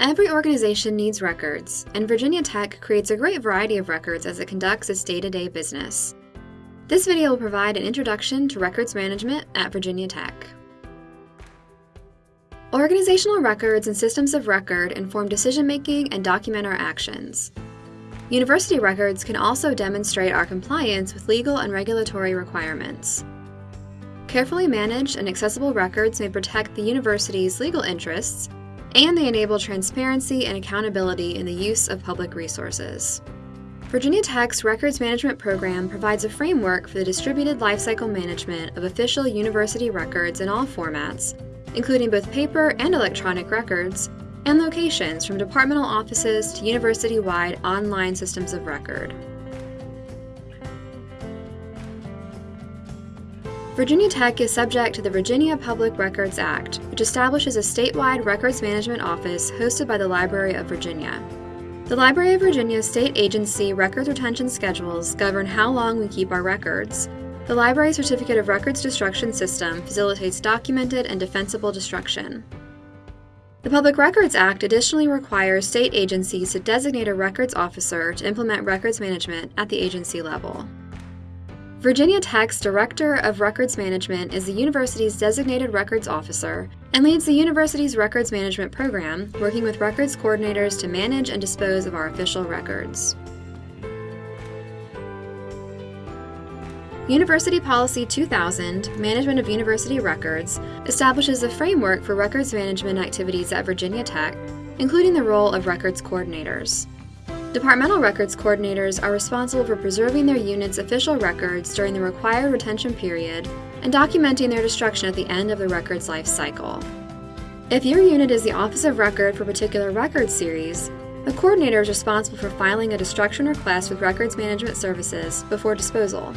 Every organization needs records, and Virginia Tech creates a great variety of records as it conducts its day to day business. This video will provide an introduction to records management at Virginia Tech. Organizational records and systems of record inform decision making and document our actions. University records can also demonstrate our compliance with legal and regulatory requirements. Carefully managed and accessible records may protect the university's legal interests and they enable transparency and accountability in the use of public resources. Virginia Tech's Records Management Program provides a framework for the distributed lifecycle management of official university records in all formats, including both paper and electronic records, and locations from departmental offices to university wide online systems of record. Virginia Tech is subject to the Virginia Public Records Act, which establishes a statewide records management office hosted by the Library of Virginia. The Library of Virginia's state agency records retention schedules govern how long we keep our records. The library's Certificate of Records Destruction System facilitates documented and defensible destruction. The Public Records Act additionally requires state agencies to designate a records officer to implement records management at the agency level. Virginia Tech's Director of Records Management is the university's designated records officer and leads the university's records management program, working with records coordinators to manage and dispose of our official records. University Policy 2000, Management of University Records, establishes a framework for records management activities at Virginia Tech, including the role of records coordinators. Departmental records coordinators are responsible for preserving their unit's official records during the required retention period and documenting their destruction at the end of the record's life cycle. If your unit is the Office of Record for a particular record series, the coordinator is responsible for filing a destruction request with Records Management Services before disposal.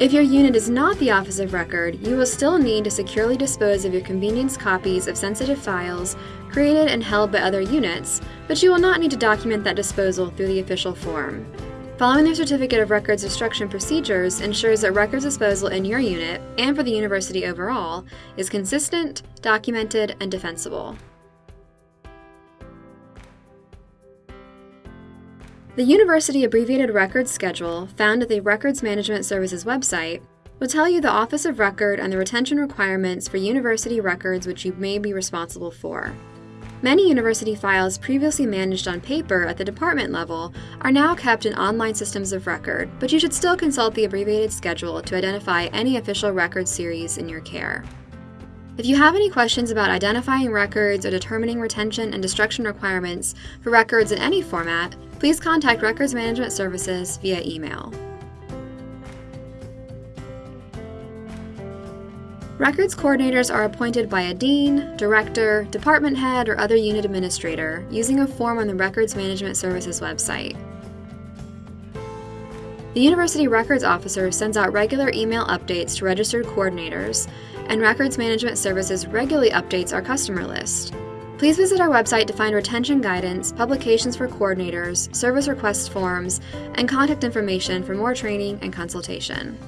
If your unit is not the Office of Record, you will still need to securely dispose of your convenience copies of sensitive files created and held by other units, but you will not need to document that disposal through the official form. Following the Certificate of Records Destruction procedures ensures that records disposal in your unit, and for the university overall, is consistent, documented, and defensible. The University Abbreviated Records Schedule, found at the Records Management Services website, will tell you the Office of Record and the retention requirements for university records which you may be responsible for. Many university files previously managed on paper at the department level are now kept in online systems of record, but you should still consult the abbreviated schedule to identify any official record series in your care. If you have any questions about identifying records or determining retention and destruction requirements for records in any format, please contact Records Management Services via email. Records coordinators are appointed by a dean, director, department head, or other unit administrator using a form on the Records Management Services website. The University Records Officer sends out regular email updates to registered coordinators, and Records Management Services regularly updates our customer list. Please visit our website to find retention guidance, publications for coordinators, service request forms, and contact information for more training and consultation.